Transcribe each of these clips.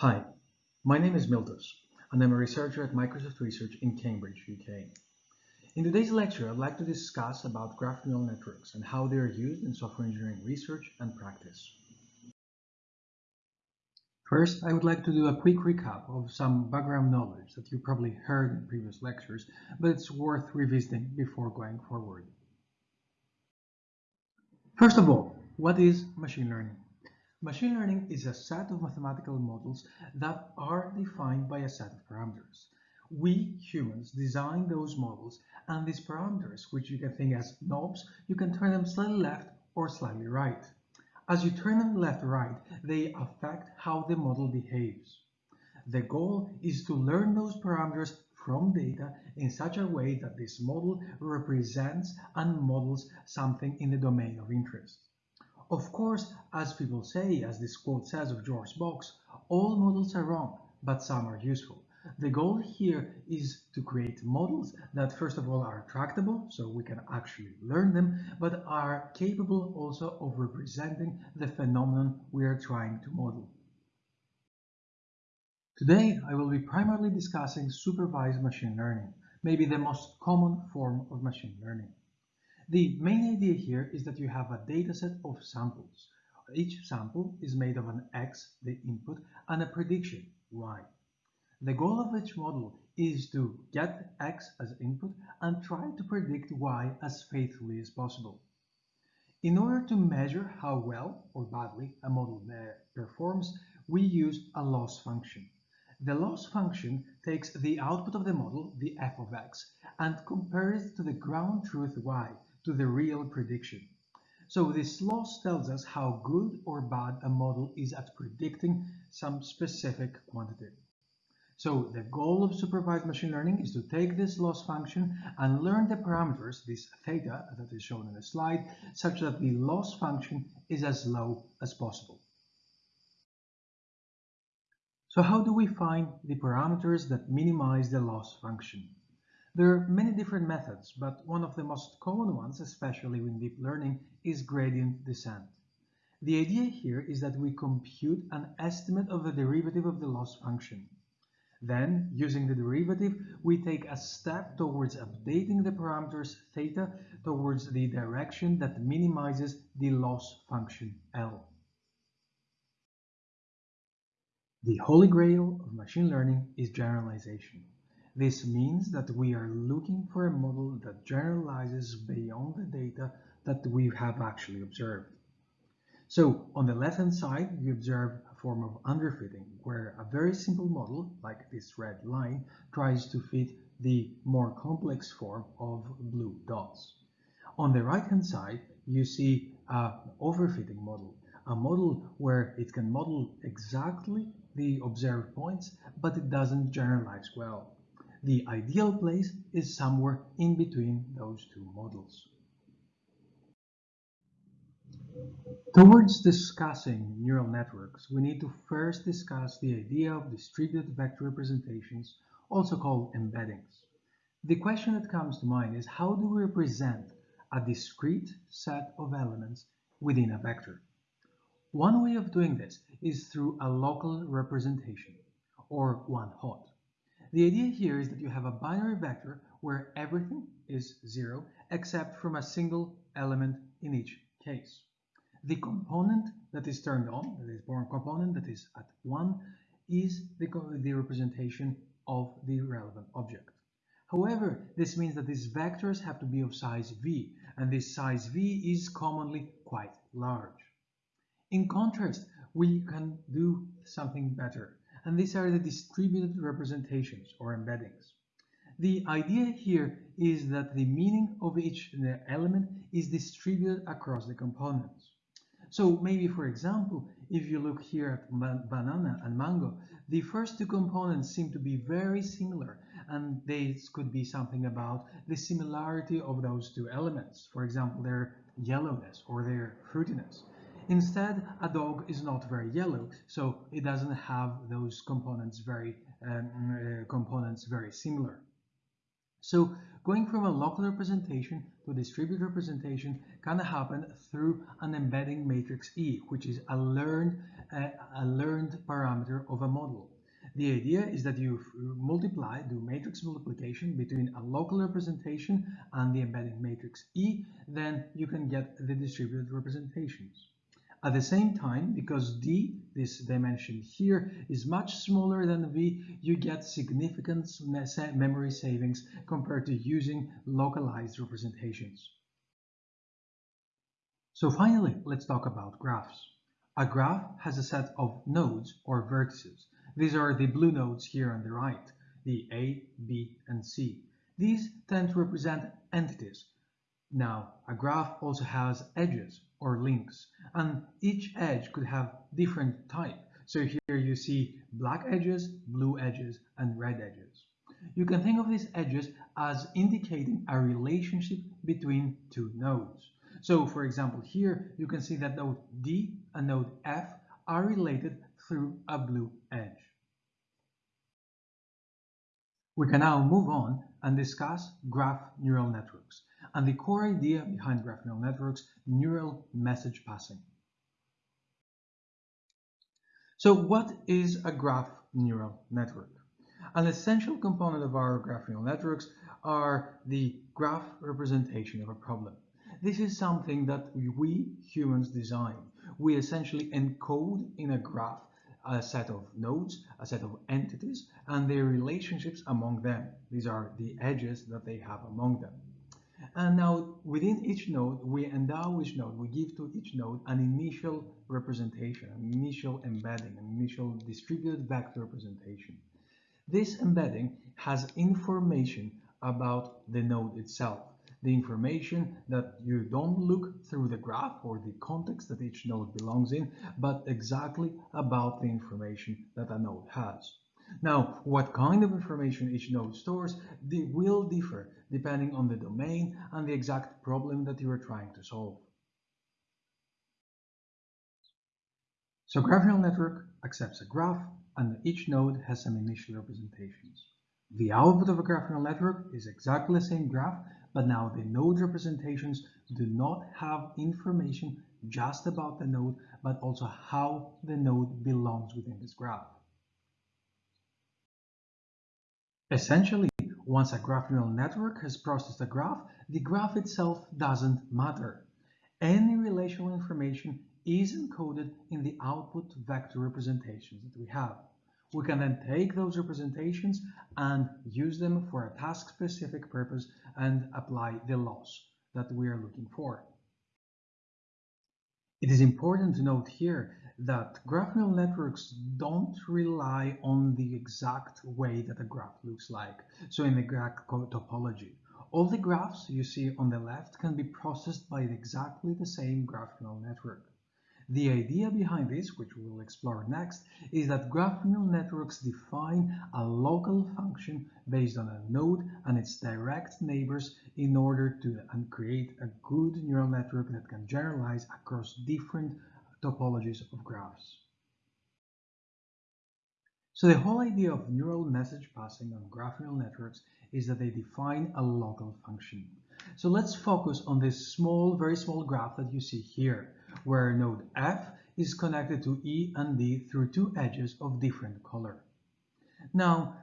Hi, my name is Miltos, and I'm a researcher at Microsoft Research in Cambridge, UK. In today's lecture, I'd like to discuss about graph neural networks and how they are used in software engineering research and practice. First, I would like to do a quick recap of some background knowledge that you probably heard in previous lectures, but it's worth revisiting before going forward. First of all, what is machine learning? Machine learning is a set of mathematical models that are defined by a set of parameters. We humans design those models and these parameters, which you can think as knobs, you can turn them slightly left or slightly right. As you turn them left or right, they affect how the model behaves. The goal is to learn those parameters from data in such a way that this model represents and models something in the domain of interest. Of course, as people say, as this quote says of George Box, all models are wrong, but some are useful. The goal here is to create models that first of all are tractable, so we can actually learn them, but are capable also of representing the phenomenon we are trying to model. Today, I will be primarily discussing supervised machine learning, maybe the most common form of machine learning. The main idea here is that you have a dataset of samples. Each sample is made of an X, the input, and a prediction, Y. The goal of each model is to get X as input and try to predict Y as faithfully as possible. In order to measure how well or badly a model performs, we use a loss function. The loss function takes the output of the model, the f of x, and compares it to the ground truth y, to the real prediction. So this loss tells us how good or bad a model is at predicting some specific quantity. So the goal of supervised machine learning is to take this loss function and learn the parameters, this theta that is shown in the slide, such that the loss function is as low as possible. So how do we find the parameters that minimize the loss function? There are many different methods, but one of the most common ones, especially in deep learning, is gradient descent. The idea here is that we compute an estimate of the derivative of the loss function. Then, using the derivative, we take a step towards updating the parameters theta towards the direction that minimizes the loss function L. The holy grail of machine learning is generalization. This means that we are looking for a model that generalizes beyond the data that we have actually observed. So on the left-hand side, we observe a form of underfitting, where a very simple model, like this red line, tries to fit the more complex form of blue dots. On the right-hand side, you see an overfitting model, a model where it can model exactly the observed points, but it doesn't generalize well. The ideal place is somewhere in between those two models. Towards discussing neural networks, we need to first discuss the idea of distributed vector representations, also called embeddings. The question that comes to mind is how do we represent a discrete set of elements within a vector? One way of doing this is through a local representation, or one hot. The idea here is that you have a binary vector where everything is zero except from a single element in each case. The component that is turned on, that is born component that is at 1, is the, the representation of the relevant object. However, this means that these vectors have to be of size v, and this size v is commonly quite large. In contrast, we can do something better and these are the distributed representations or embeddings. The idea here is that the meaning of each uh, element is distributed across the components. So maybe, for example, if you look here at banana and mango, the first two components seem to be very similar, and this could be something about the similarity of those two elements. For example, their yellowness or their fruitiness. Instead, a dog is not very yellow, so it doesn't have those components very um, uh, components very similar. So going from a local representation to a distributed representation can happen through an embedding matrix E, which is a learned, uh, a learned parameter of a model. The idea is that you multiply, do matrix multiplication between a local representation and the embedding matrix E, then you can get the distributed representations. At the same time, because D, this dimension here, is much smaller than V, you get significant memory savings compared to using localized representations. So finally, let's talk about graphs. A graph has a set of nodes or vertices. These are the blue nodes here on the right, the A, B, and C. These tend to represent entities. Now, a graph also has edges or links, and each edge could have different type. So here you see black edges, blue edges, and red edges. You can think of these edges as indicating a relationship between two nodes. So for example, here you can see that node D and node F are related through a blue edge. We can now move on and discuss graph neural networks and the core idea behind graph neural networks, neural message passing. So what is a graph neural network? An essential component of our graph neural networks are the graph representation of a problem. This is something that we humans design. We essentially encode in a graph a set of nodes, a set of entities, and their relationships among them. These are the edges that they have among them. And now within each node, we endow each node, we give to each node an initial representation, an initial embedding, an initial distributed vector representation. This embedding has information about the node itself the information that you don't look through the graph or the context that each node belongs in, but exactly about the information that a node has. Now, what kind of information each node stores will differ depending on the domain and the exact problem that you are trying to solve. So graph neural network accepts a graph and each node has some initial representations. The output of a graph neural network is exactly the same graph, but now the node representations do not have information just about the node, but also how the node belongs within this graph. Essentially, once a graph neural network has processed a graph, the graph itself doesn't matter. Any relational information is encoded in the output vector representations that we have. We can then take those representations and use them for a task-specific purpose and apply the loss that we are looking for. It is important to note here that graph neural networks don't rely on the exact way that a graph looks like, so in the graph topology. All the graphs you see on the left can be processed by exactly the same graph neural network. The idea behind this, which we will explore next, is that graph neural networks define a local function based on a node and its direct neighbors in order to create a good neural network that can generalize across different topologies of graphs. So the whole idea of neural message passing on graph neural networks is that they define a local function. So let's focus on this small, very small graph that you see here where node F is connected to E and D through two edges of different color. Now,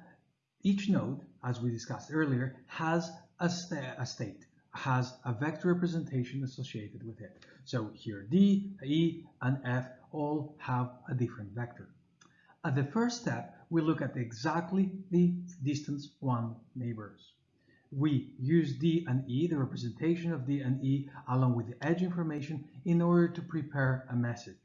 each node, as we discussed earlier, has a, sta a state, has a vector representation associated with it. So here D, E, and F all have a different vector. At the first step, we look at exactly the distance one neighbors we use D and E, the representation of D and E, along with the edge information in order to prepare a message.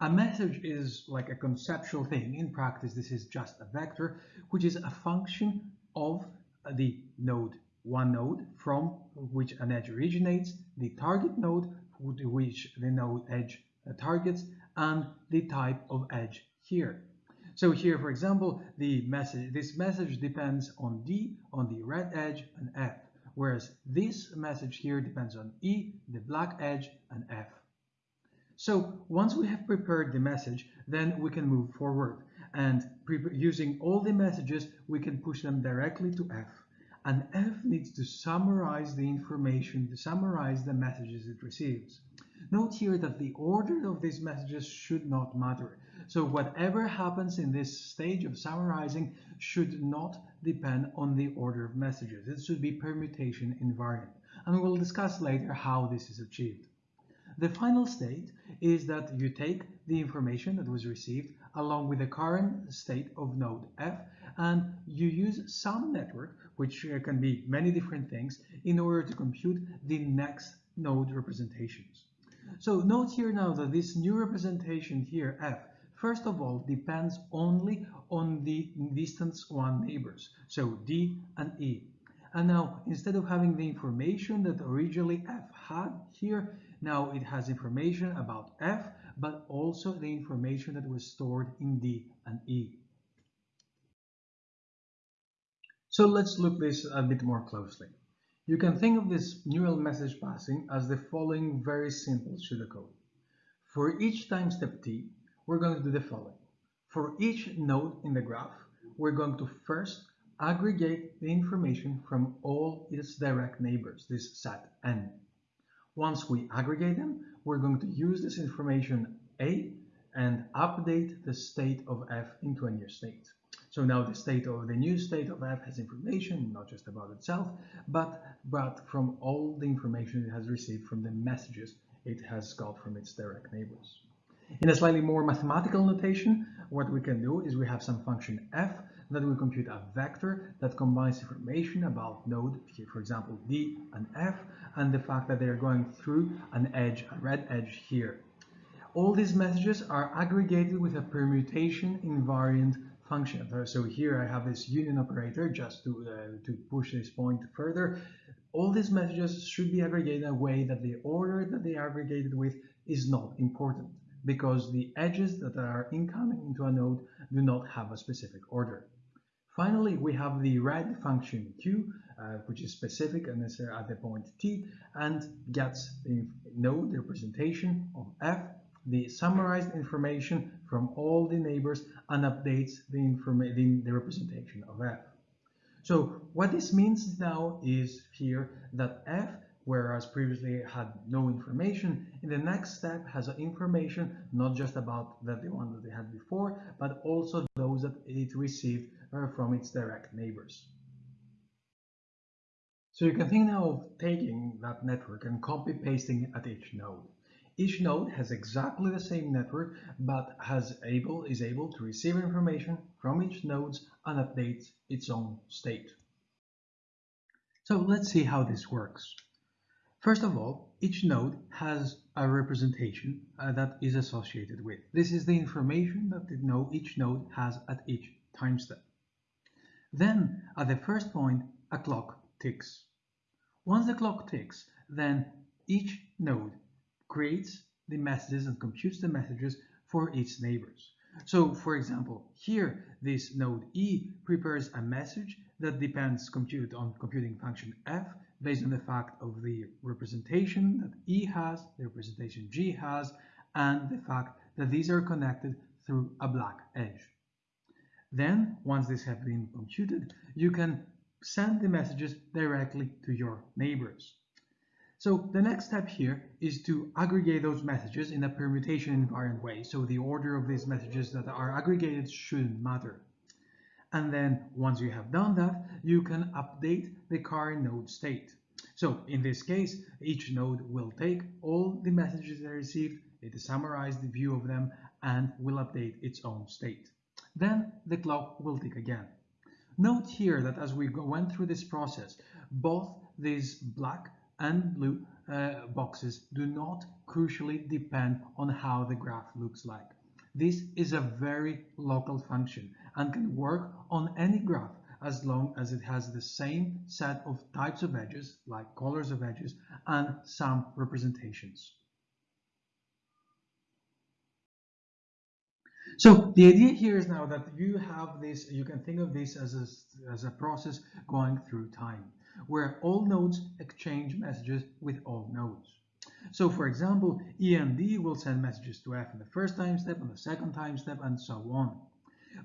A message is like a conceptual thing. In practice, this is just a vector, which is a function of the node, one node from which an edge originates, the target node, which the node edge targets, and the type of edge here. So here, for example, the message, this message depends on D, on the red edge, and F, whereas this message here depends on E, the black edge, and F. So once we have prepared the message, then we can move forward. And using all the messages, we can push them directly to F. and F needs to summarize the information, to summarize the messages it receives. Note here that the order of these messages should not matter. So whatever happens in this stage of summarizing should not depend on the order of messages. It should be permutation invariant. And we'll discuss later how this is achieved. The final state is that you take the information that was received along with the current state of node F and you use some network, which uh, can be many different things, in order to compute the next node representations. So note here now that this new representation here, F, first of all depends only on the distance one neighbors, so D and E. And now, instead of having the information that originally F had here, now it has information about F, but also the information that was stored in D and E. So let's look this a bit more closely. You can think of this neural message passing as the following very simple pseudocode. For each time step t, we're going to do the following. For each node in the graph, we're going to first aggregate the information from all its direct neighbors, this set n. Once we aggregate them, we're going to use this information A and update the state of f into a new state. So now the state of the new state of f has information, not just about itself, but, but from all the information it has received from the messages it has got from its direct neighbors. In a slightly more mathematical notation, what we can do is we have some function f that will compute a vector that combines information about node, here for example d and f, and the fact that they are going through an edge, a red edge here. All these messages are aggregated with a permutation invariant function. So here I have this union operator just to, uh, to push this point further. All these messages should be aggregated in a way that the order that they are aggregated with is not important because the edges that are incoming into a node do not have a specific order. Finally, we have the red function q, uh, which is specific and is at the point t, and gets the node representation of f the summarized information from all the neighbors and updates the, the, the representation of f. So what this means now is here that f, whereas previously had no information, in the next step has information not just about that the one that they had before, but also those that it received uh, from its direct neighbors. So you can think now of taking that network and copy pasting at each node. Each node has exactly the same network, but has able, is able to receive information from each nodes and update its own state. So let's see how this works. First of all, each node has a representation uh, that is associated with. This is the information that the node, each node has at each time step. Then, at the first point, a clock ticks. Once the clock ticks, then each node creates the messages and computes the messages for its neighbors. So for example, here this node E prepares a message that depends compute on computing function f based on the fact of the representation that E has, the representation G has, and the fact that these are connected through a black edge. Then, once these have been computed, you can send the messages directly to your neighbors. So the next step here is to aggregate those messages in a permutation invariant way. So the order of these messages that are aggregated shouldn't matter. And then once you have done that, you can update the current node state. So in this case, each node will take all the messages they received, it summarized the view of them, and will update its own state. Then the clock will tick again. Note here that as we went through this process, both these black and blue uh, boxes do not crucially depend on how the graph looks like. This is a very local function and can work on any graph as long as it has the same set of types of edges, like colors of edges, and some representations. So the idea here is now that you have this, you can think of this as a, as a process going through time where all nodes exchange messages with all nodes. So for example, E and D will send messages to F in the first time step, and the second time step, and so on.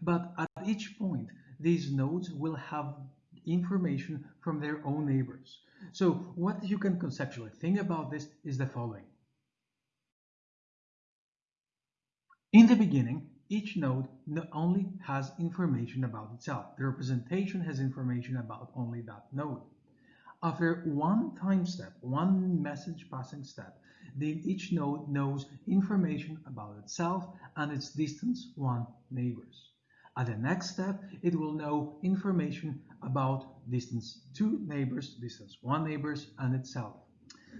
But at each point, these nodes will have information from their own neighbors. So what you can conceptually think about this is the following. In the beginning, each node not only has information about itself. The representation has information about only that node. After one time step, one message passing step, then each node knows information about itself and its distance one neighbors. At the next step, it will know information about distance two neighbors, distance one neighbors, and itself.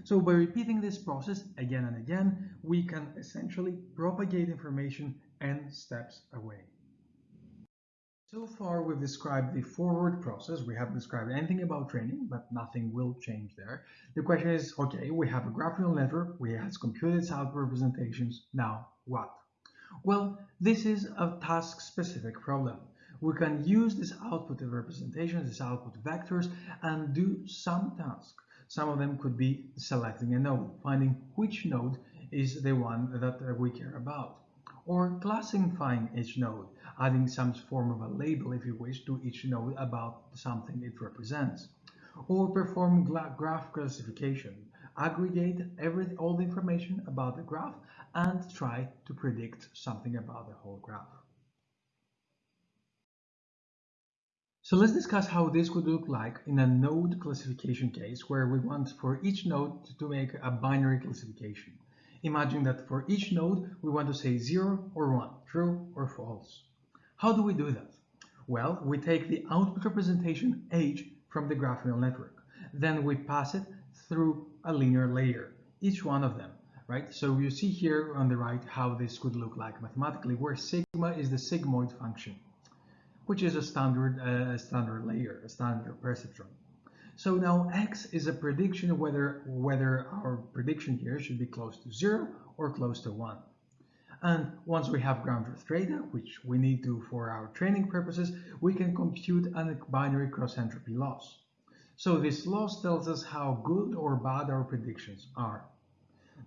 So by repeating this process again and again, we can essentially propagate information n steps away. So far, we've described the forward process. We haven't described anything about training, but nothing will change there. The question is, okay, we have a graph neural network. We have computed its representations. Now what? Well, this is a task-specific problem. We can use this output of representations, this output vectors, and do some tasks. Some of them could be selecting a node, finding which node is the one that we care about, or classifying each node, adding some form of a label, if you wish, to each node about something it represents, or perform graph classification, aggregate every, all the information about the graph and try to predict something about the whole graph. So let's discuss how this could look like in a node classification case where we want for each node to make a binary classification. Imagine that for each node we want to say 0 or 1, true or false. How do we do that? Well, we take the output representation h from the graph neural network. Then we pass it through a linear layer, each one of them, right? So you see here on the right how this could look like mathematically, where sigma is the sigmoid function, which is a standard, uh, standard layer, a standard perceptron. So now x is a prediction of whether, whether our prediction here should be close to 0 or close to 1. And once we have ground truth data, which we need to for our training purposes, we can compute a binary cross entropy loss. So this loss tells us how good or bad our predictions are.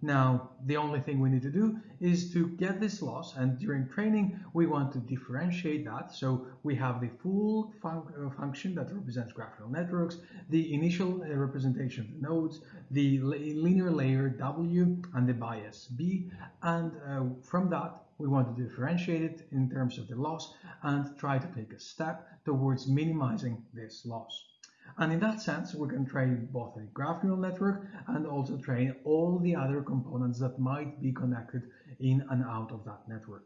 Now, the only thing we need to do is to get this loss, and during training, we want to differentiate that. So we have the full uh, function that represents graph neural networks, the initial uh, representation of the nodes, the linear layer W, and the bias B. And uh, from that, we want to differentiate it in terms of the loss and try to take a step towards minimizing this loss. And in that sense, we can train both a graph neural network and also train all the other components that might be connected in and out of that network.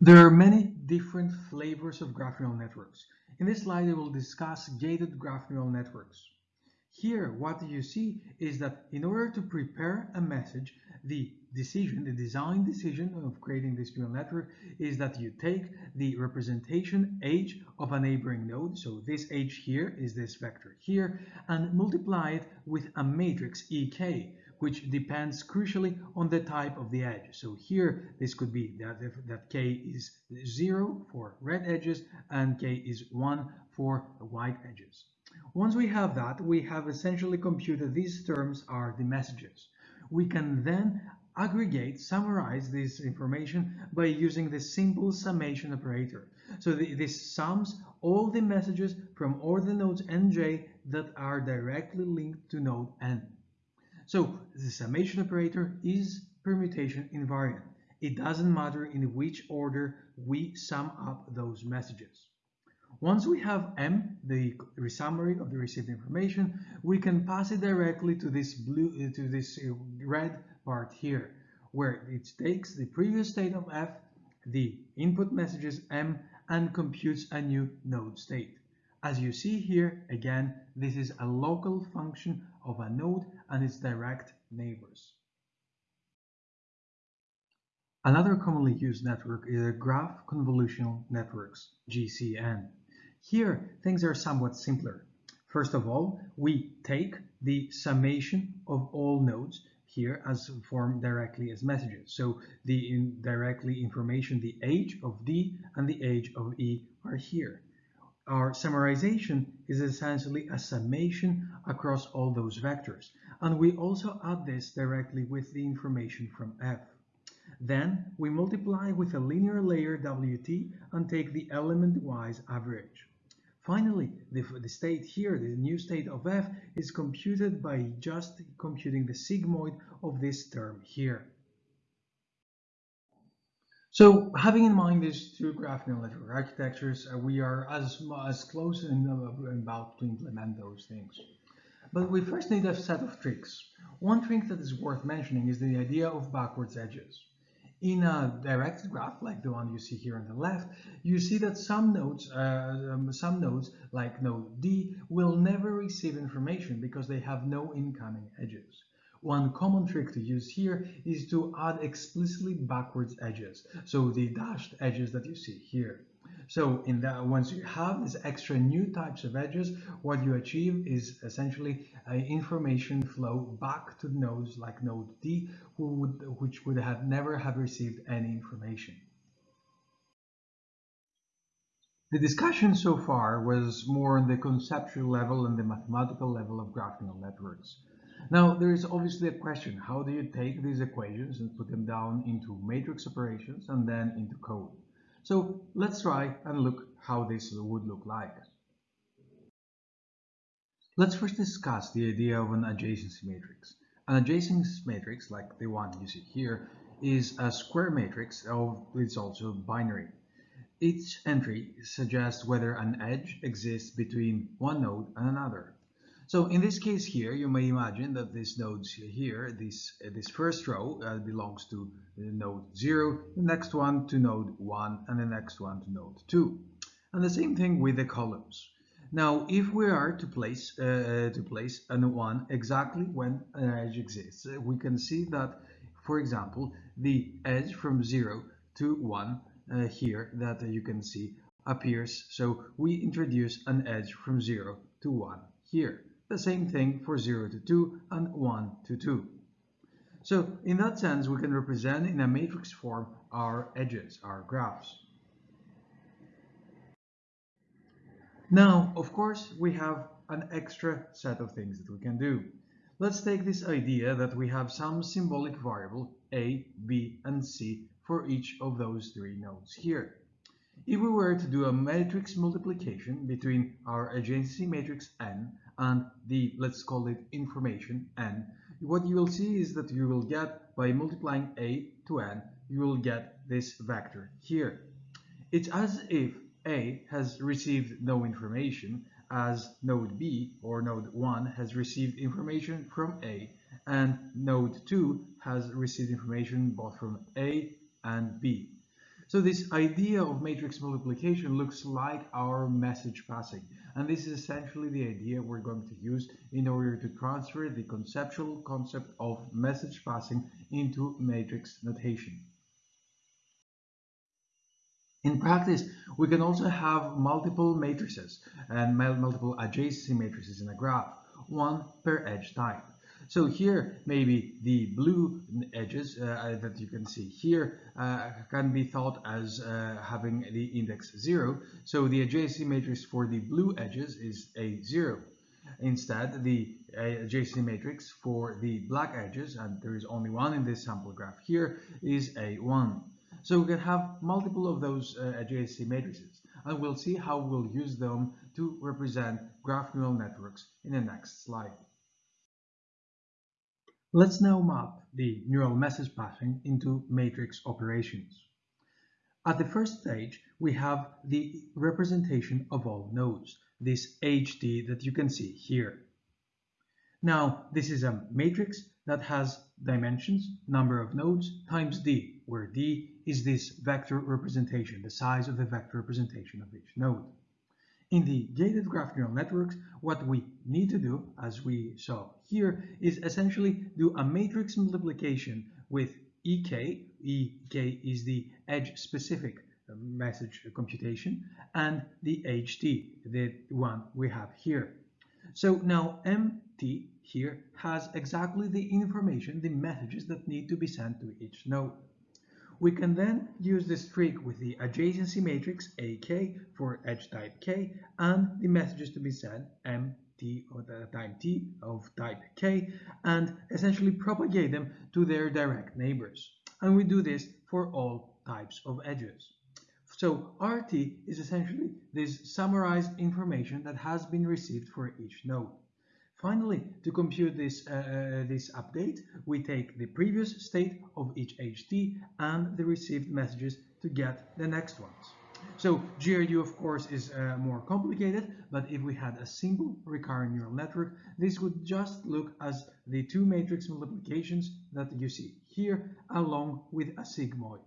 There are many different flavors of graph neural networks. In this slide, I will discuss gated graph neural networks. Here, what you see is that in order to prepare a message, the decision, the design decision of creating this neural network is that you take the representation h of a neighboring node, so this h here is this vector here, and multiply it with a matrix ek, which depends crucially on the type of the edge. So here, this could be that, that k is 0 for red edges and k is 1 for white edges. Once we have that, we have essentially computed these terms are the messages. We can then aggregate, summarize this information by using the simple summation operator. So the, this sums all the messages from all the nodes nj that are directly linked to node n. So the summation operator is permutation invariant. It doesn't matter in which order we sum up those messages. Once we have M, the summary of the received information, we can pass it directly to this blue, uh, to this uh, red part here, where it takes the previous state of f, the input messages m, and computes a new node state. As you see here, again, this is a local function of a node and its direct neighbors. Another commonly used network is a graph convolutional networks, GCN. Here, things are somewhat simpler. First of all, we take the summation of all nodes here as formed directly as messages. So the in directly information, the age of D and the age of E are here. Our summarization is essentially a summation across all those vectors. And we also add this directly with the information from F. Then we multiply with a linear layer WT and take the element-wise average. Finally, the, the, state here, the new state of f, is computed by just computing the sigmoid of this term here. So having in mind these two graph network architectures, uh, we are as, as close uh, about to implement those things. But we first need a set of tricks. One trick that is worth mentioning is the idea of backwards edges. In a directed graph, like the one you see here on the left, you see that some nodes, uh, um, some nodes like node D, will never receive information because they have no incoming edges. One common trick to use here is to add explicitly backwards edges, so the dashed edges that you see here. So in that, once you have these extra new types of edges, what you achieve is essentially information flow back to nodes like node D, who would, which would have never have received any information. The discussion so far was more on the conceptual level and the mathematical level of graph neural networks. Now, there is obviously a question, how do you take these equations and put them down into matrix operations and then into code? So let's try and look how this would look like. Let's first discuss the idea of an adjacency matrix. An adjacency matrix, like the one you see here, is a square matrix of it's also binary. Each entry suggests whether an edge exists between one node and another. So in this case here, you may imagine that this nodes here, this, uh, this first row uh, belongs to node 0, the next one to node 1, and the next one to node 2. And the same thing with the columns. Now, if we are to place uh, uh to place a one exactly when an edge exists, uh, we can see that, for example, the edge from 0 to 1 uh, here that you can see appears. So we introduce an edge from 0 to 1 here. The same thing for 0 to 2 and 1 to 2. So in that sense, we can represent in a matrix form our edges, our graphs. Now, of course, we have an extra set of things that we can do. Let's take this idea that we have some symbolic variable a, b, and c for each of those three nodes here. If we were to do a matrix multiplication between our adjacency matrix n and the, let's call it information n, what you will see is that you will get, by multiplying a to n, you will get this vector here. It's as if a has received no information, as node b, or node 1, has received information from a, and node 2 has received information both from a and b. So this idea of matrix multiplication looks like our message passing. And this is essentially the idea we're going to use in order to transfer the conceptual concept of message passing into matrix notation. In practice, we can also have multiple matrices and multiple adjacency matrices in a graph, one per edge type. So here, maybe the blue edges uh, that you can see here uh, can be thought as uh, having the index 0. So the adjacency matrix for the blue edges is a 0. Instead, the uh, adjacency matrix for the black edges, and there is only one in this sample graph here, is a 1. So we can have multiple of those uh, adjacency matrices, and we'll see how we'll use them to represent graph neural networks in the next slide. Let's now map the neural message passing into matrix operations. At the first stage, we have the representation of all nodes, this HD that you can see here. Now, this is a matrix that has dimensions, number of nodes, times d, where d is this vector representation, the size of the vector representation of each node. In the gated graph neural networks, what we need to do, as we saw here, is essentially do a matrix multiplication with EK. EK is the edge-specific uh, message computation, and the HT, the one we have here. So now MT here has exactly the information, the messages that need to be sent to each node. We can then use this trick with the adjacency matrix AK for edge type K and the messages to be sent MT or the time T of type K and essentially propagate them to their direct neighbors. And we do this for all types of edges. So RT is essentially this summarized information that has been received for each node. Finally, to compute this, uh, uh this update, we take the previous state of each HT and the received messages to get the next ones. So GRU, of course, is uh, more complicated, but if we had a simple recurrent neural network, this would just look as the two matrix multiplications that you see here, along with a sigmoid.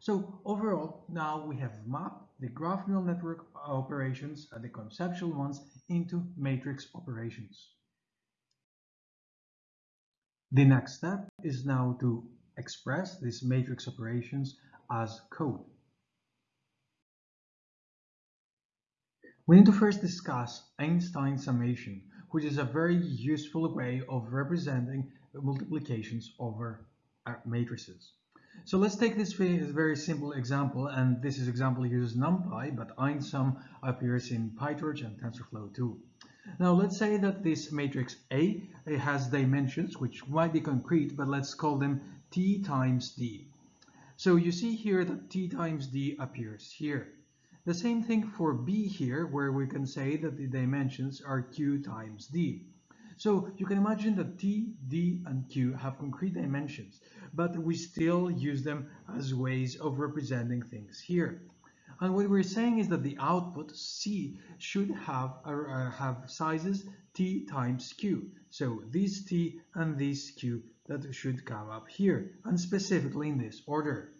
So overall, now we have mapped the graph neural network operations, uh, the conceptual ones, into matrix operations. The next step is now to express these matrix operations as code. We need to first discuss Einstein summation, which is a very useful way of representing multiplications over uh, matrices. So let's take this very simple example, and this is example uses NumPy, but einsum appears in PyTorch and TensorFlow too. Now let's say that this matrix A has dimensions, which might be concrete, but let's call them T times D. So you see here that T times D appears here. The same thing for B here, where we can say that the dimensions are Q times D. So you can imagine that T, D, and Q have concrete dimensions, but we still use them as ways of representing things here. And what we're saying is that the output C should have, uh, have sizes T times Q. So this T and this Q that should come up here, and specifically in this order.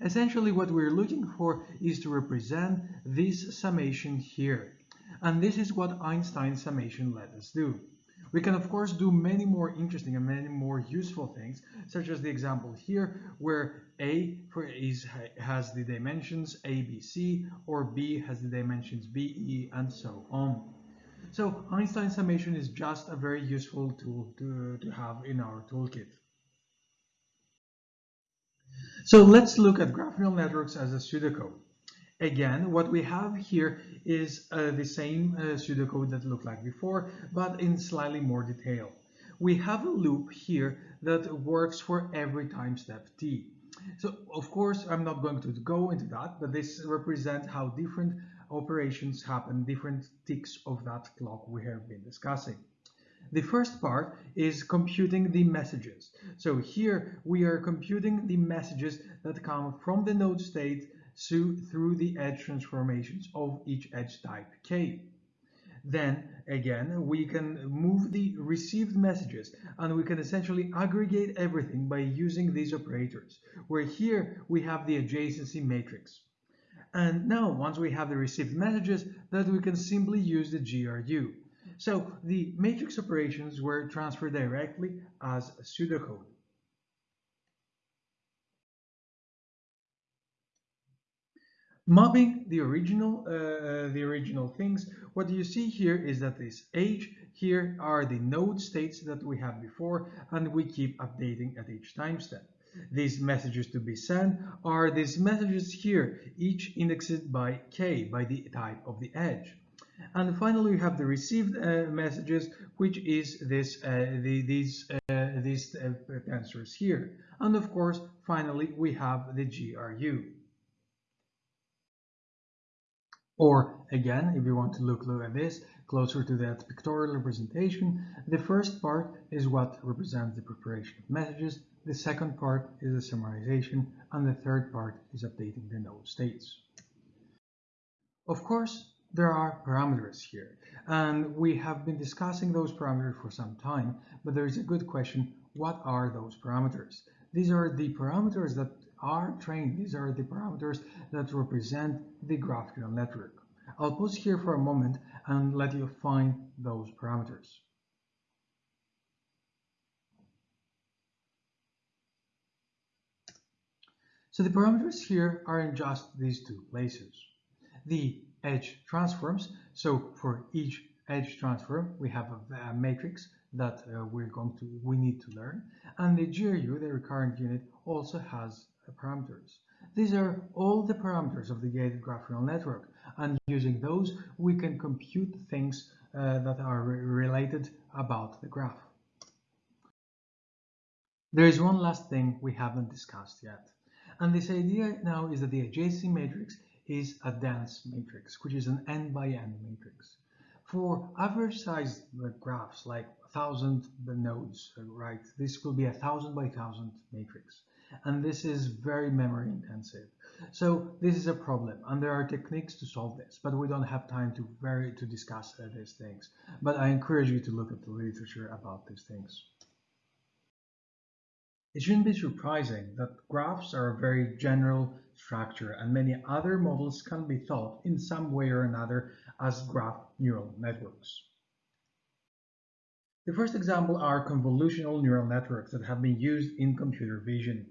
Essentially what we're looking for is to represent this summation here. And this is what Einstein's summation let us do. We can of course do many more interesting and many more useful things, such as the example here, where A is, has the dimensions A, B, C, or B has the dimensions B, E, and so on. So Einstein summation is just a very useful tool to, to have in our toolkit. So let's look at graph neural networks as a pseudocode. Again, what we have here is uh, the same uh, pseudocode that looked like before, but in slightly more detail. We have a loop here that works for every time step t. So, of course, I'm not going to go into that, but this represents how different operations happen, different ticks of that clock we have been discussing. The first part is computing the messages. So here we are computing the messages that come from the node state through the edge transformations of each edge type k. Then again, we can move the received messages and we can essentially aggregate everything by using these operators, where here we have the adjacency matrix. And now, once we have the received messages, that we can simply use the GRU. So the matrix operations were transferred directly as pseudocode. Mapping the original, uh, the original things, what you see here is that this age here are the node states that we had before, and we keep updating at each time step. These messages to be sent are these messages here, each indexed by k, by the type of the edge. And finally, we have the received uh, messages, which is this uh, the, these uh, these uh, tensors here. And of course, finally, we have the GRU. Or again, if you want to look, at this closer to that pictorial representation, the first part is what represents the preparation of messages, the second part is the summarization, and the third part is updating the node states. Of course, there are parameters here and we have been discussing those parameters for some time but there is a good question what are those parameters these are the parameters that are trained. These are the parameters that represent the graph neural network. I'll pause here for a moment and let you find those parameters. So the parameters here are in just these two places. The edge transforms. So for each edge transform, we have a, matrix that uh, we're going to we need to learn, and the GRU, the recurrent unit, also has parameters. These are all the parameters of the gated graph neural network, and using those, we can compute things uh, that are re related about the graph. There is one last thing we haven't discussed yet. And this idea now is that the adjacency matrix is a dense matrix, which is an n by n matrix. For average sized graphs like 1000 nodes, right, this will be a 1000 by 1000 matrix. And this is very memory intensive. So this is a problem, and there are techniques to solve this, but we don't have time to very to discuss uh, these things. But I encourage you to look at the literature about these things. It shouldn't be surprising that graphs are a very general structure, and many other models can be thought in some way or another as graph neural networks. The first example are convolutional neural networks that have been used in computer vision.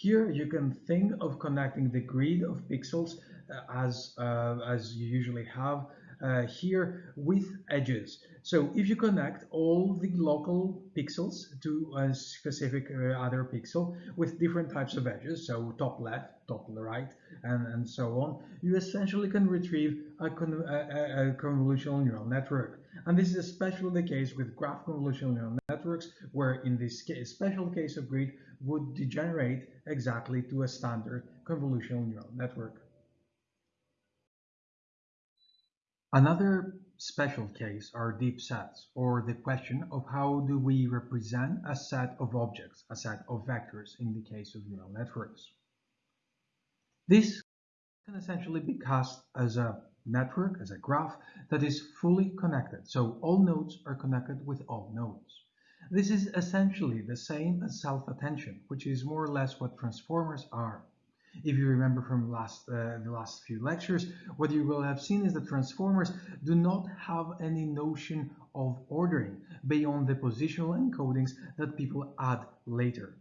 Here you can think of connecting the grid of pixels uh, as, uh, as you usually have uh, here with edges. So if you connect all the local pixels to a specific uh, other pixel with different types of edges, so top left, top right, and, and so on, you essentially can retrieve a, con a, a convolutional neural network. And this is especially the case with graph convolutional neural networks, where in this case, special case of grid would degenerate exactly to a standard convolutional neural network. Another special case are deep sets, or the question of how do we represent a set of objects, a set of vectors in the case of neural networks. This can essentially be cast as a network, as a graph that is fully connected. So all nodes are connected with all nodes. This is essentially the same as self-attention, which is more or less what transformers are. If you remember from last, uh, the last few lectures, what you will have seen is that transformers do not have any notion of ordering beyond the positional encodings that people add later.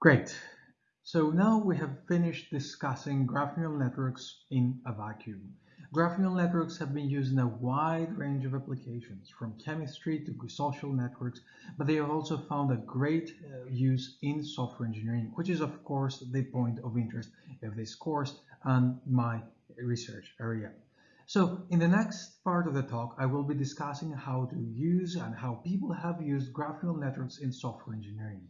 Great. So now we have finished discussing graph neural networks in a vacuum. Graph neural networks have been used in a wide range of applications, from chemistry to social networks, but they have also found a great uh, use in software engineering, which is of course the point of interest of this course and my research area. So in the next part of the talk, I will be discussing how to use and how people have used graph neural networks in software engineering.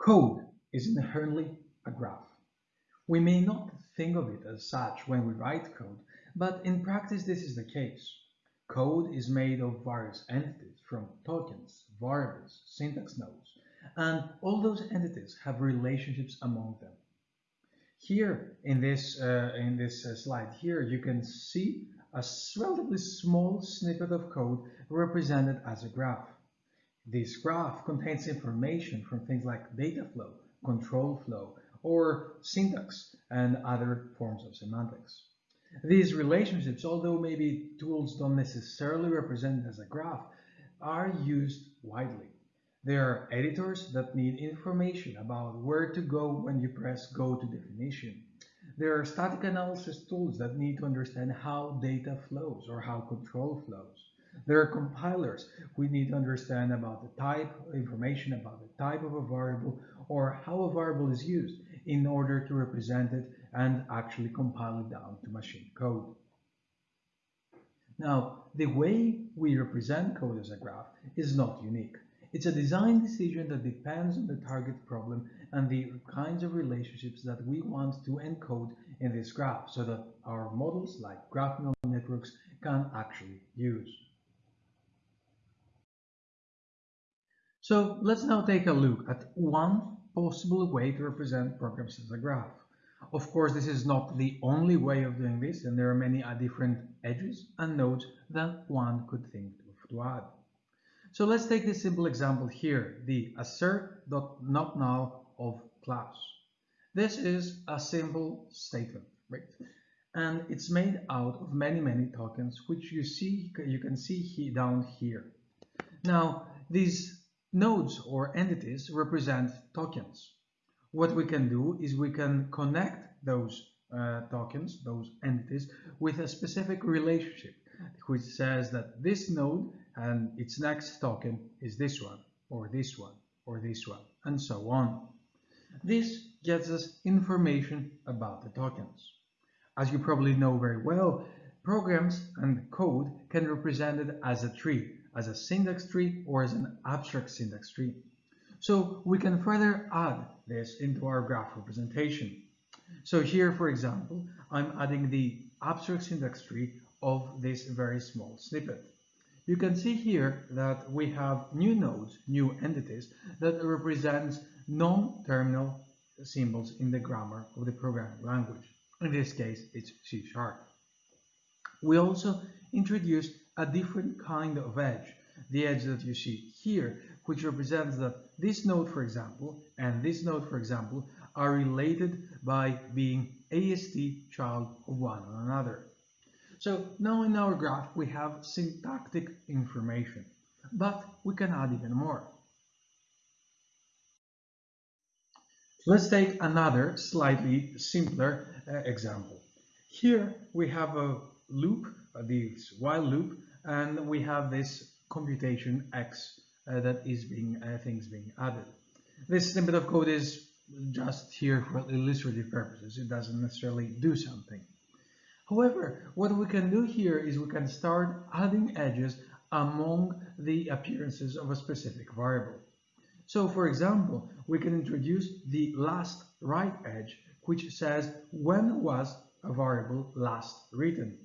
Code is inherently a graph. We may not think of it as such when we write code, but in practice this is the case. Code is made of various entities from tokens, variables, syntax nodes, and all those entities have relationships among them. Here in this, uh, in this uh, slide here, you can see a relatively small snippet of code represented as a graph. This graph contains information from things like data flow, control flow, or syntax and other forms of semantics. These relationships, although maybe tools don't necessarily represent as a graph, are used widely. There are editors that need information about where to go when you press go to definition. There are static analysis tools that need to understand how data flows or how control flows. There are compilers we need to understand about the type, information about the type of a variable or how a variable is used in order to represent it and actually compile it down to machine code. Now, the way we represent code as a graph is not unique. It's a design decision that depends on the target problem and the kinds of relationships that we want to encode in this graph so that our models like graph neural networks can actually use. So let's now take a look at one possible way to represent programs as a graph. Of course, this is not the only way of doing this, and there are many different edges and nodes that one could think of to add. So let's take this simple example here, the assert.notNull of class. This is a simple statement, right? And it's made out of many, many tokens, which you see, you can see down here. Now, these Nodes or entities represent tokens. What we can do is we can connect those uh, tokens, those entities, with a specific relationship, which says that this node and its next token is this one, or this one, or this one, and so on. This gets us information about the tokens. As you probably know very well, programs and code can be represented as a tree, as a syntax tree or as an abstract syntax tree. So we can further add this into our graph representation. So here, for example, I'm adding the abstract syntax tree of this very small snippet. You can see here that we have new nodes, new entities that represents non-terminal symbols in the grammar of the programming language. In this case, it's C sharp. We also introduced a different kind of edge, the edge that you see here, which represents that this node, for example, and this node, for example, are related by being AST child of one another. So now in our graph we have syntactic information, but we can add even more. Let's take another slightly simpler uh, example. Here we have a loop, uh, this while loop, and we have this computation x uh, that is being uh, things being added. This snippet of code is just here for illustrative purposes. It doesn't necessarily do something. However, what we can do here is we can start adding edges among the appearances of a specific variable. So for example, we can introduce the last write edge, which says when was a variable last written.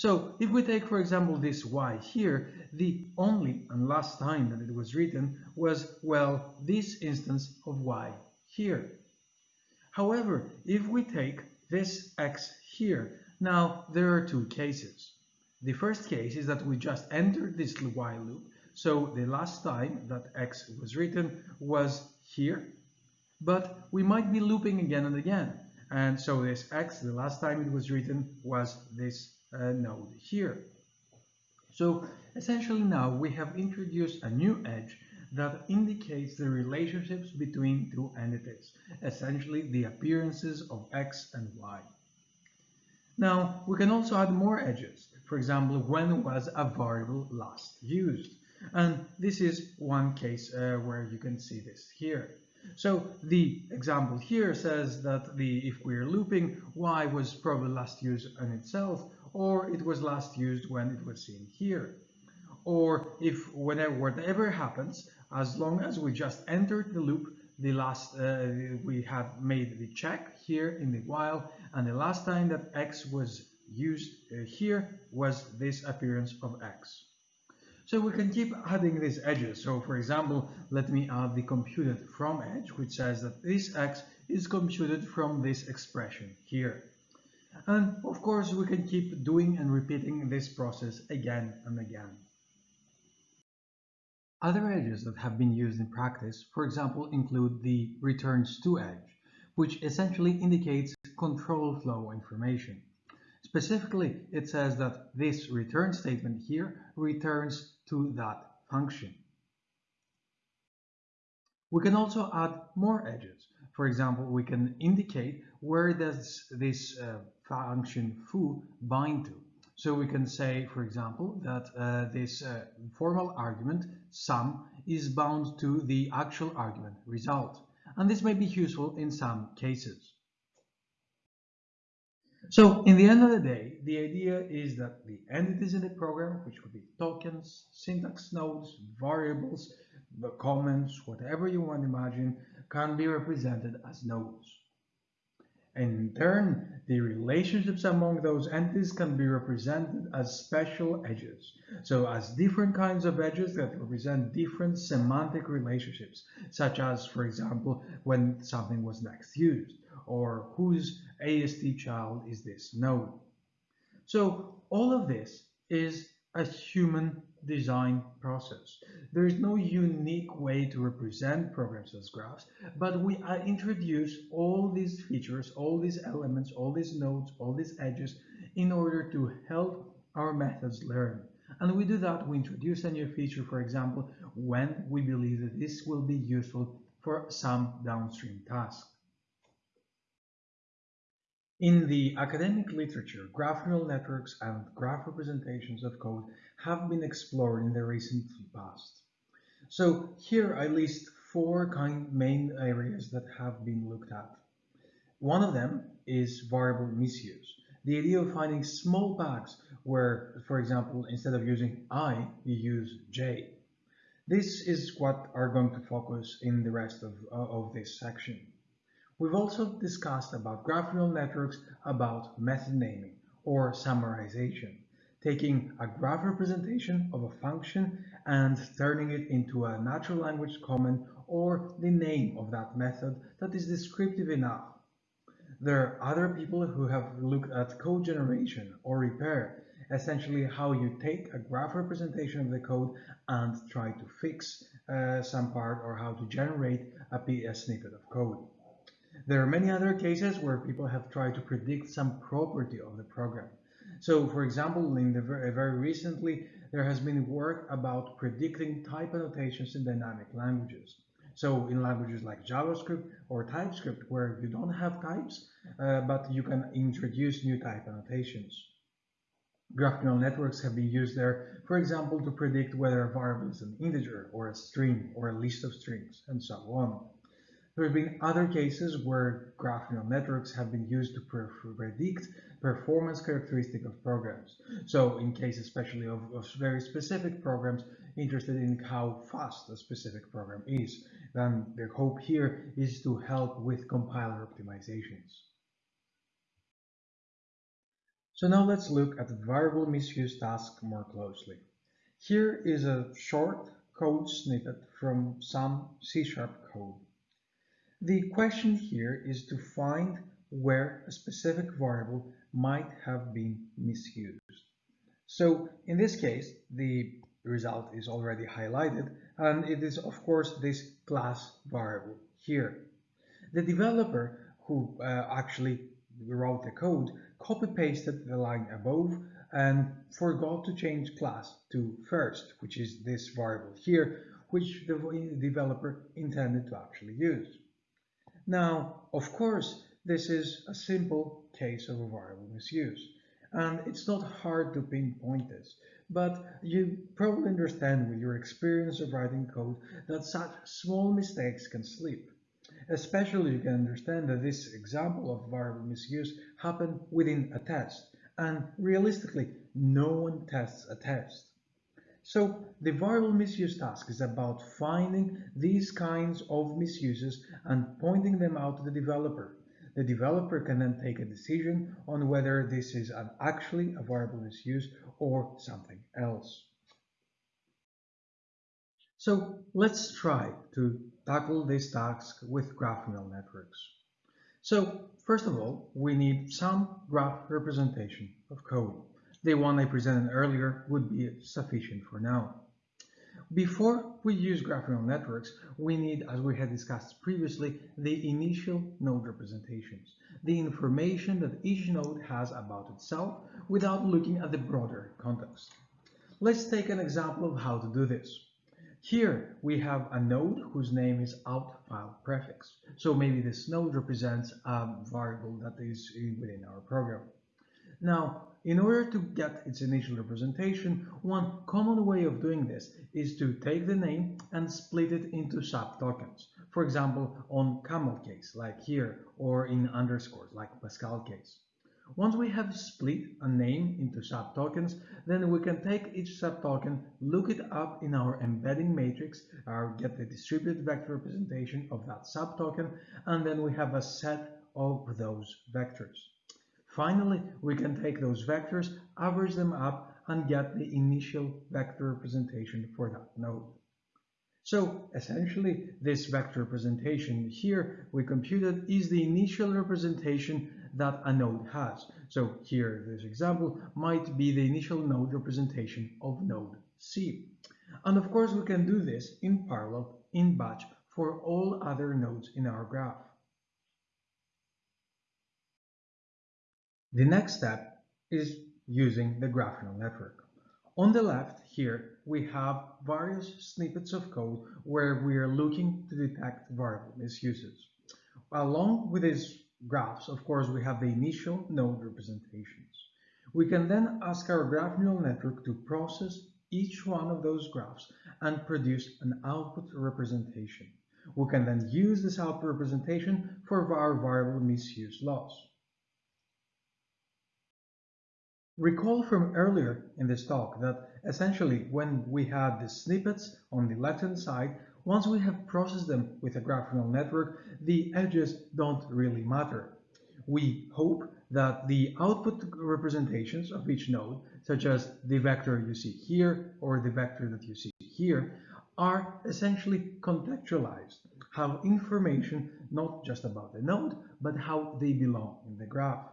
So if we take, for example, this y here, the only and last time that it was written was, well, this instance of y here. However, if we take this x here, now, there are two cases. The first case is that we just entered this while loop, so the last time that x was written was here, but we might be looping again and again. And so this x, the last time it was written, was this node here. So essentially now we have introduced a new edge that indicates the relationships between two entities, essentially the appearances of x and y. Now, we can also add more edges. For example, when was a variable last used? And this is one case uh, where you can see this here. So the example here says that the if we're looping, y was probably last used on itself, or it was last used when it was seen here. Or if whenever whatever happens, as long as we just entered the loop, the last uh, we have made the check here in the while and the last time that x was used uh, here was this appearance of x. So we can keep adding these edges. So for example, let me add the computed from edge, which says that this x is computed from this expression here. And of course, we can keep doing and repeating this process again and again. Other edges that have been used in practice, for example, include the returns to edge, which essentially indicates control flow information. Specifically, it says that this return statement here returns to that function. We can also add more edges. For example, we can indicate where does this uh, function foo bind to. So we can say, for example, that uh, this uh, formal argument sum is bound to the actual argument result. And this may be useful in some cases. So in the end of the day, the idea is that the entities in the program, which could be tokens, syntax nodes, variables, comments, whatever you want to imagine, can be represented as nodes. In turn, the relationships among those entities can be represented as special edges. So as different kinds of edges that represent different semantic relationships, such as, for example, when something was next used, or whose AST child is this node. So all of this is a human design process. There is no unique way to represent programs as graphs, but we uh, introduce all these features, all these elements, all these nodes, all these edges in order to help our methods learn. And we do that, we introduce a new feature, for example, when we believe that this will be useful for some downstream task. In the academic literature, graph neural networks and graph representations of code have been explored in the recent past. So here I list four kind main areas that have been looked at. One of them is variable misuse. the idea of finding small bugs where, for example, instead of using I, you use J. This is what are going to focus in the rest of, uh, of this section. We've also discussed about graph neural networks about method naming or summarization, taking a graph representation of a function and turning it into a natural language comment or the name of that method that is descriptive enough. There are other people who have looked at code generation or repair essentially how you take a graph representation of the code and try to fix uh, some part or how to generate a, a snippet of code. There are many other cases where people have tried to predict some property of the program. So, for example, in the very, very recently, there has been work about predicting type annotations in dynamic languages. So in languages like JavaScript or TypeScript, where you don't have types, uh, but you can introduce new type annotations. Graph neural networks have been used there, for example, to predict whether a variable is an integer or a string or a list of strings, and so on. There have been other cases where graph neural networks have been used to predict performance characteristic of programs. So in case especially of, of, very specific programs interested in how fast a specific program is, then the hope here is to help with compiler optimizations. So now let's look at the variable misuse task more closely. Here is a short code snippet from some C-sharp code. The question here is to find where a specific variable might have been misused. So in this case, the result is already highlighted, and it is of course this class variable here. The developer who uh, actually wrote the code copy-pasted the line above and forgot to change class to first, which is this variable here, which the developer intended to actually use. Now, of course, this is a simple case of a variable misuse, and it's not hard to pinpoint this, but you probably understand with your experience of writing code that such small mistakes can slip. Especially you can understand that this example of variable misuse happened within a test, and realistically, no one tests a test. So the variable misuse task is about finding these kinds of misuses and pointing them out to the developer. The developer can then take a decision on whether this is an actually a variable misuse or something else. So let's try to tackle this task with graph neural networks. So first of all, we need some graph representation of code. The one I presented earlier would be sufficient for now. Before we use graph neural networks, we need, as we had discussed previously, the initial node representations, the information that each node has about itself without looking at the broader context. Let's take an example of how to do this. Here we have a node whose name is out file prefix. So maybe this node represents a variable that is within our program. Now, in order to get its initial representation, one common way of doing this is to take the name and split it into subtokens. For example, on camel case, like here, or in underscores, like Pascal case. Once we have split a name into subtokens, then we can take each subtoken, look it up in our embedding matrix, or get the distributed vector representation of that subtoken, and then we have a set of those vectors. Finally, we can take those vectors, average them up, and get the initial vector representation for that node. So essentially, this vector representation here we computed is the initial representation that a node has. So here, this example might be the initial node representation of node C. And of course, we can do this in parallel, in batch, for all other nodes in our graph. The next step is using the graph neural network. On the left here, we have various snippets of code where we are looking to detect variable misuses. Along with these graphs, of course, we have the initial node representations. We can then ask our graph neural network to process each one of those graphs and produce an output representation. We can then use this output representation for our variable misuse loss. Recall from earlier in this talk that essentially when we had the snippets on the left-hand side, once we have processed them with a graph neural network, the edges don't really matter. We hope that the output representations of each node, such as the vector you see here or the vector that you see here, are essentially contextualized, have information not just about the node, but how they belong in the graph.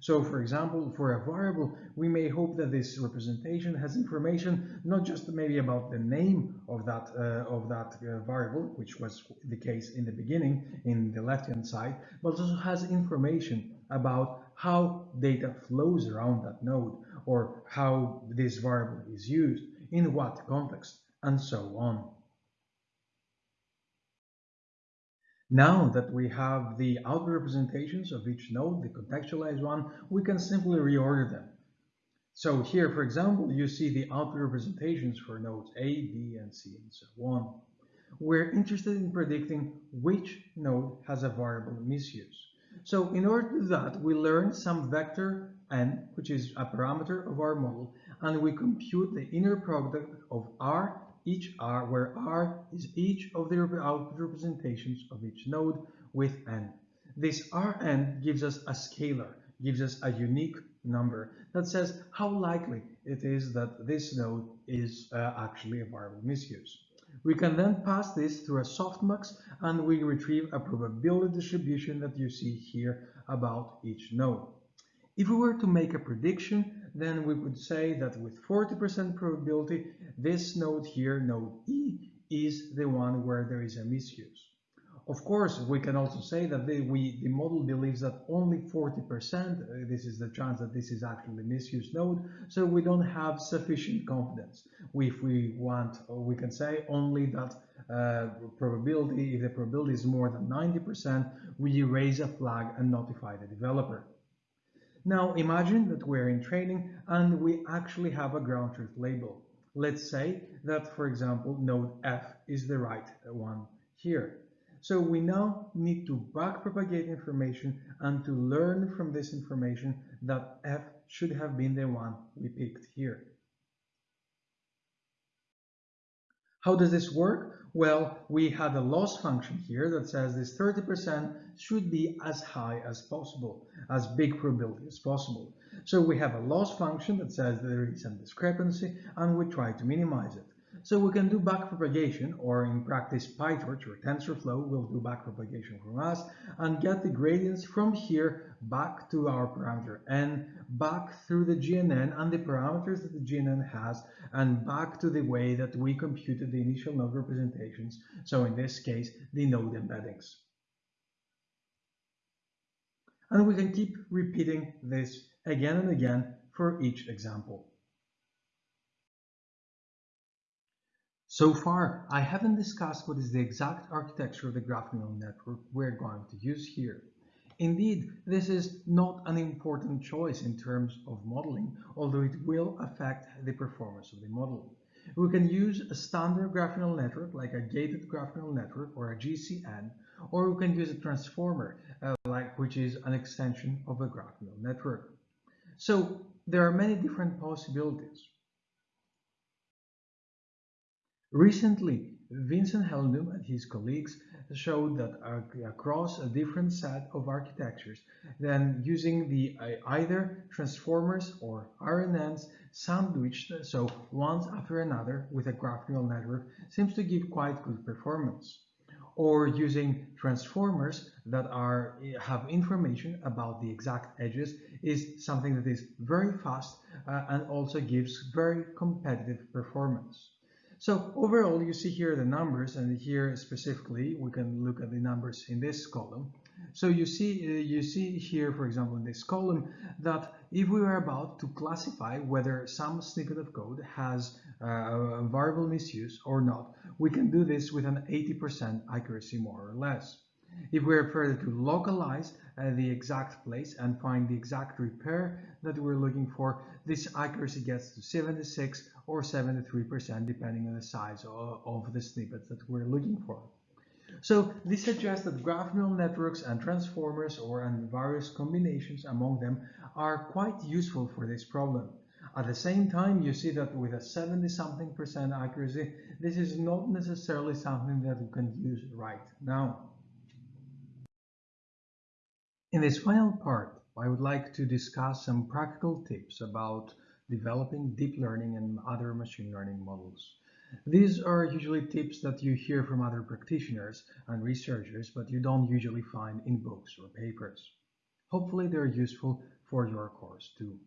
So for example, for a variable, we may hope that this representation has information not just maybe about the name of that, uh, of that uh, variable, which was the case in the beginning in the left-hand side, but also has information about how data flows around that node or how this variable is used, in what context, and so on. Now that we have the output representations of each node, the contextualized one, we can simply reorder them. So here, for example, you see the output representations for nodes A, B, and C, and so on. We're interested in predicting which node has a variable misuse. So in order to do that, we learn some vector n, which is a parameter of our model, and we compute the inner product of r each R, where R is each of the output representations of each node with n. This Rn gives us a scalar, gives us a unique number that says how likely it is that this node is uh, actually a variable misuse. We can then pass this through a softmax and we retrieve a probability distribution that you see here about each node. If we were to make a prediction, then we could say that with 40% probability, this node here, node E, is the one where there is a misuse. Of course, we can also say that the, we, the model believes that only 40%, uh, this is the chance that this is actually a misuse node, so we don't have sufficient confidence. If we want, we can say only that uh, probability, if the probability is more than 90%, we raise a flag and notify the developer. Now imagine that we're in training and we actually have a ground truth label. Let's say that, for example, node F is the right one here. So we now need to backpropagate information and to learn from this information that F should have been the one we picked here. How does this work? Well, we had a loss function here that says this 30% should be as high as possible, as big probability as possible. So we have a loss function that says there is some discrepancy and we try to minimize it. So we can do backpropagation, or in practice PyTorch or TensorFlow will do backpropagation from us and get the gradients from here back to our parameter n, back through the GNN and the parameters that the GNN has, and back to the way that we computed the initial node representations, so in this case, the node embeddings. And we can keep repeating this again and again for each example. So far, I haven't discussed what is the exact architecture of the graph neural network we're going to use here. Indeed, this is not an important choice in terms of modeling, although it will affect the performance of the model. We can use a standard graph neural network like a gated graph neural network or a GCN, or we can use a transformer, uh, like which is an extension of a graph neural network. So there are many different possibilities. Recently, Vincent Hellendoorn and his colleagues showed that across a different set of architectures, then using the uh, either transformers or RNNs sandwiched, so one after another with a graph neural network, seems to give quite good performance. Or using transformers that are have information about the exact edges is something that is very fast uh, and also gives very competitive performance. So overall, you see here the numbers, and here specifically, we can look at the numbers in this column. So you see, uh, you see here, for example, in this column, that if we were about to classify whether some snippet of code has uh, a variable misuse or not, we can do this with an 80% accuracy, more or less. If we're further to localize uh, the exact place and find the exact repair that we're looking for, this accuracy gets to 76 or 73% depending on the size of, of the snippets that we're looking for. So this suggests that graph neural networks and transformers or and various combinations among them are quite useful for this problem. At the same time, you see that with a 70 something percent accuracy, this is not necessarily something that you can use right now. In this final part, I would like to discuss some practical tips about developing deep learning and other machine learning models. These are usually tips that you hear from other practitioners and researchers, but you don't usually find in books or papers. Hopefully they're useful for your course too.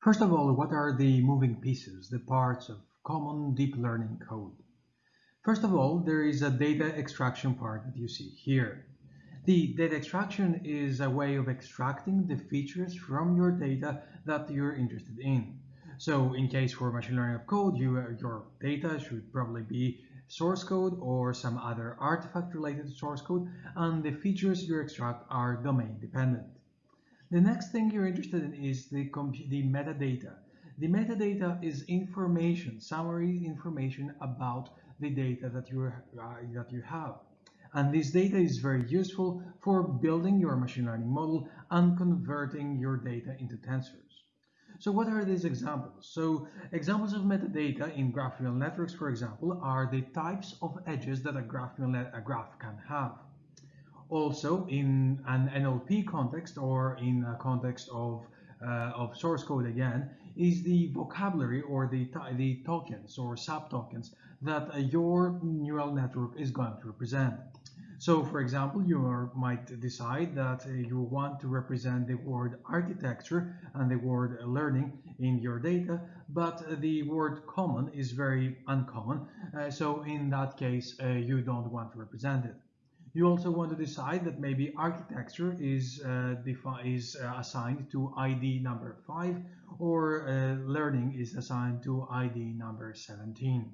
First of all, what are the moving pieces, the parts of common deep learning code? First of all, there is a data extraction part that you see here. The data extraction is a way of extracting the features from your data that you're interested in. So in case for machine learning of code, you, your data should probably be source code or some other artifact related to source code, and the features you extract are domain dependent. The next thing you're interested in is the, the metadata. The metadata is information, summary information about the data that you, uh, that you have. And this data is very useful for building your machine learning model and converting your data into tensors. So what are these examples? So examples of metadata in graph neural networks, for example, are the types of edges that a graph, a graph can have. Also, in an NLP context or in a context of, uh, of source code again, is the vocabulary or the, the tokens or sub-tokens that uh, your neural network is going to represent. So for example, you are, might decide that uh, you want to represent the word architecture and the word learning in your data, but the word common is very uncommon. Uh, so in that case, uh, you don't want to represent it. You also want to decide that maybe architecture is, uh, is uh, assigned to ID number 5 or learning is assigned to ID number 17.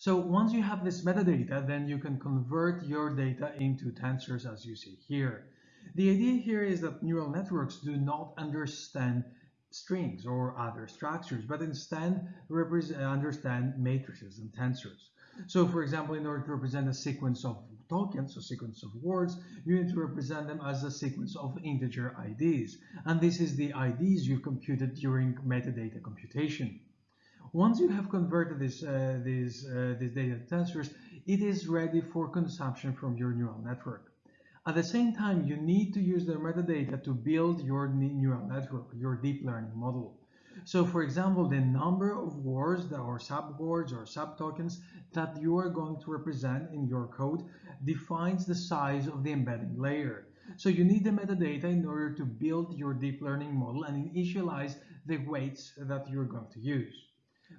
So once you have this metadata, then you can convert your data into tensors as you see here. The idea here is that neural networks do not understand strings or other structures, but instead understand matrices and tensors. So for example, in order to represent a sequence of tokens, a sequence of words, you need to represent them as a sequence of integer IDs. And this is the IDs you've computed during metadata computation. Once you have converted this, uh, this, uh, this data tensors, it is ready for consumption from your neural network. At the same time, you need to use the metadata to build your neural network, your deep learning model. So for example, the number of words that, or subwords or subtokens that you are going to represent in your code defines the size of the embedding layer. So you need the metadata in order to build your deep learning model and initialize the weights that you're going to use.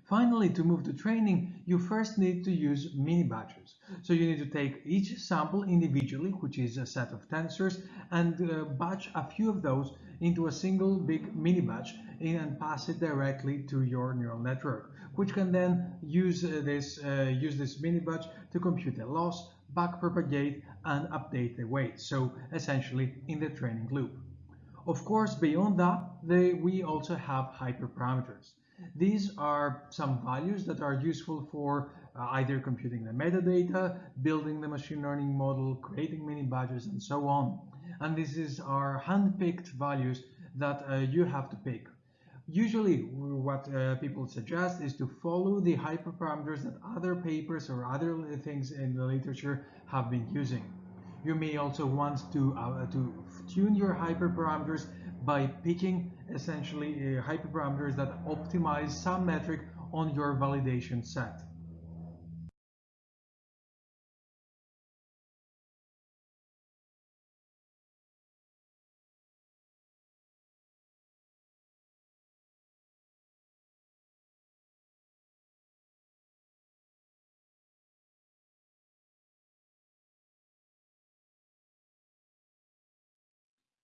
Finally, to move to training, you first need to use mini batches. So you need to take each sample individually, which is a set of tensors, and uh, batch a few of those into a single big mini batch and pass it directly to your neural network, which can then use uh, this uh, use this mini batch to compute the loss, backpropagate, and update the weight. So essentially in the training loop. Of course, beyond that, they, we also have hyperparameters. These are some values that are useful for uh, either computing the metadata, building the machine learning model, creating mini batches, and so on. And this is our hand-picked values that uh, you have to pick. Usually what uh, people suggest is to follow the hyperparameters that other papers or other things in the literature have been using. You may also want to, uh, to tune your hyperparameters by picking essentially uh, hyperparameters that optimize some metric on your validation set.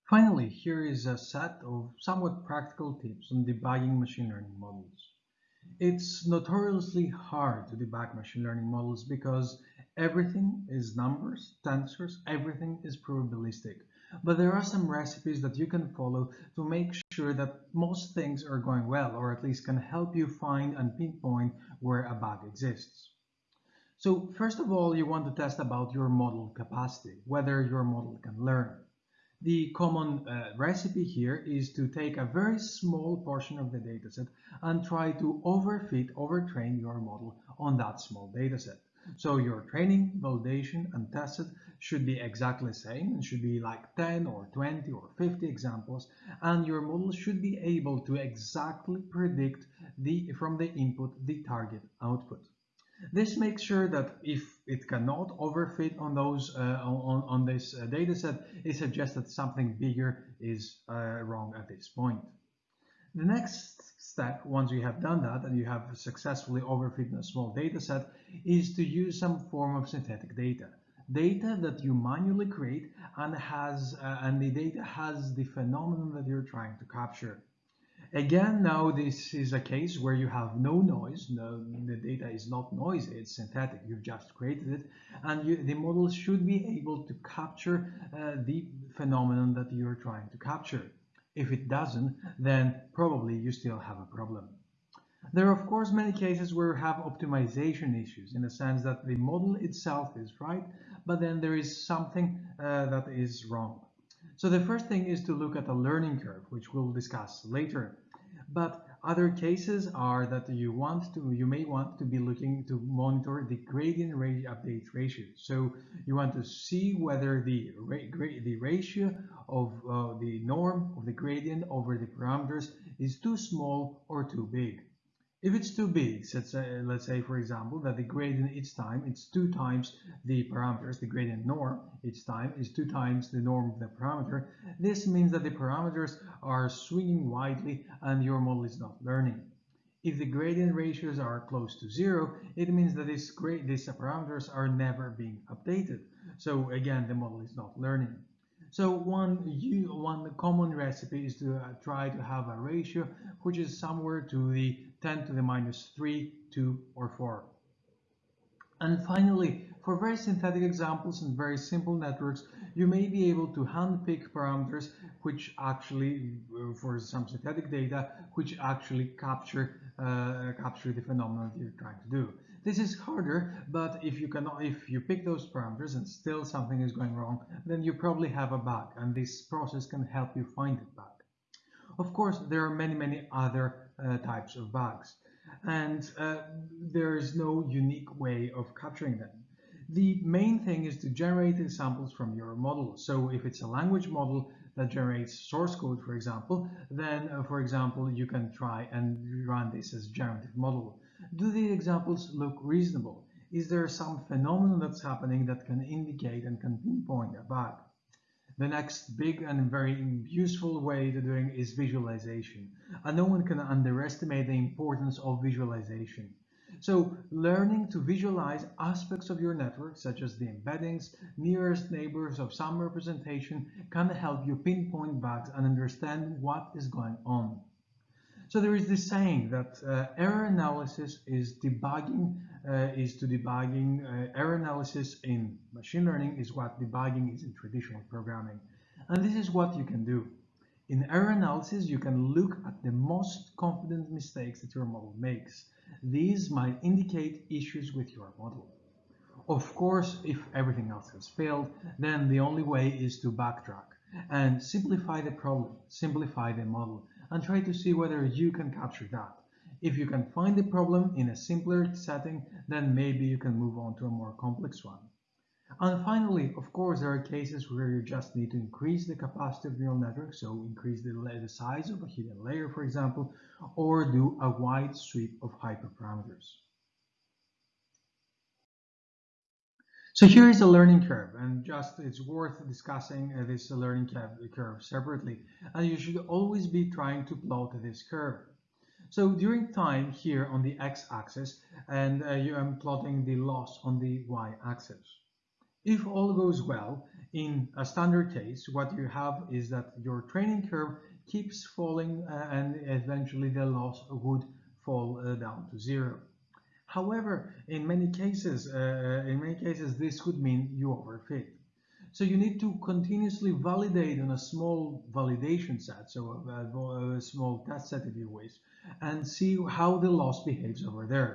Finally, here is a set of somewhat practical tips on debugging machine learning models. It's notoriously hard to debug machine learning models because everything is numbers, tensors, everything is probabilistic. But there are some recipes that you can follow to make sure that most things are going well, or at least can help you find and pinpoint where a bug exists. So first of all, you want to test about your model capacity, whether your model can learn. The common uh, recipe here is to take a very small portion of the dataset and try to overfit, overtrain your model on that small dataset. So your training, validation, and tested should be exactly the same and should be like 10 or 20 or 50 examples and your model should be able to exactly predict the from the input the target output. This makes sure that if it cannot overfit on those uh, on, on this uh, data set, it suggests that something bigger is uh, wrong at this point. The next step, once you have done that and you have successfully overfit a small data set, is to use some form of synthetic data. Data that you manually create and has uh, and the data has the phenomenon that you're trying to capture. Again, now this is a case where you have no noise. No, the data is not noisy, it's synthetic. You've just created it. And you, the model should be able to capture uh, the phenomenon that you're trying to capture. If it doesn't, then probably you still have a problem. There are, of course, many cases where you have optimization issues in the sense that the model itself is right, but then there is something uh, that is wrong. So the first thing is to look at the learning curve, which we'll discuss later. But other cases are that you want to, you may want to be looking to monitor the gradient rate update ratio. So you want to see whether the the ratio of uh, the norm of the gradient over the parameters is too small or too big. If it's too big, let's say, let's say for example that the gradient each time it's two times the parameters, the gradient norm each time is two times the norm of the parameter, this means that the parameters are swinging widely and your model is not learning. If the gradient ratios are close to zero, it means that these parameters are never being updated. So again, the model is not learning. So one, one common recipe is to uh, try to have a ratio which is somewhere to the 10 to the minus 3, 2, or 4. And finally, for very synthetic examples and very simple networks, you may be able to handpick parameters which actually, uh, for some synthetic data, which actually capture uh, capture the phenomenon you're trying to do. This is harder, but if you cannot, if you pick those parameters and still something is going wrong, then you probably have a bug, and this process can help you find it bug. Of course, there are many, many other uh, types of bugs, and uh, there is no unique way of capturing them. The main thing is to generate samples from your model. So if it's a language model that generates source code, for example, then, uh, for example, you can try and run this as generative model. Do the examples look reasonable? Is there some phenomenon that's happening that can indicate and can pinpoint a bug? The next big and very useful way to doing is visualization. And no one can underestimate the importance of visualization. So learning to visualize aspects of your network, such as the embeddings, nearest neighbors of some representation, can help you pinpoint bugs and understand what is going on. So there is this saying that uh, error analysis is debugging, uh, is to debugging, uh, error analysis in machine learning is what debugging is in traditional programming. And this is what you can do. In error analysis, you can look at the most confident mistakes that your model makes. These might indicate issues with your model. Of course, if everything else has failed, then the only way is to backtrack and simplify the problem, simplify the model, and try to see whether you can capture that. If you can find the problem in a simpler setting, then maybe you can move on to a more complex one. And finally, of course, there are cases where you just need to increase the capacity of neural network, so increase the, the size of a hidden layer, for example, or do a wide sweep of hyperparameters. So here is a learning curve, and just it's worth discussing uh, this learning curve separately. And you should always be trying to plot this curve. So during time here on the x-axis, and uh, you, I'm plotting the loss on the y-axis. If all goes well, in a standard case, what you have is that your training curve keeps falling uh, and eventually the loss would fall uh, down to zero. However, in many cases, uh, in many cases, this could mean you overfit. So you need to continuously validate on a small validation set, so a, a, small test set if you wish, and see how the loss behaves over there.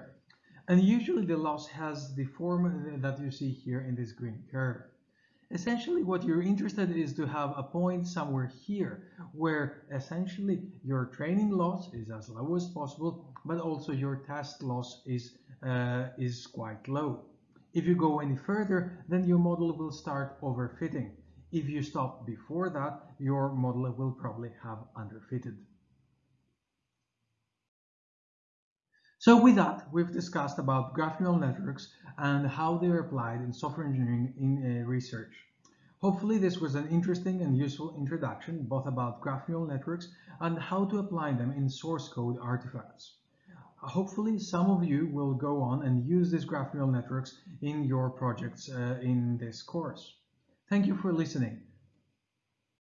And usually the loss has the form that you see here in this green curve. Essentially what you're interested in is to have a point somewhere here where essentially your training loss is as low as possible but also your test loss is, uh, is quite low. If you go any further then your model will start overfitting. If you stop before that your model will probably have underfitted. So with that, we've discussed about graph neural networks and how they are applied in software engineering in uh, research. Hopefully this was an interesting and useful introduction both about graph neural networks and how to apply them in source code artifacts. Hopefully some of you will go on and use these graph neural networks in your projects uh, in this course. Thank you for listening.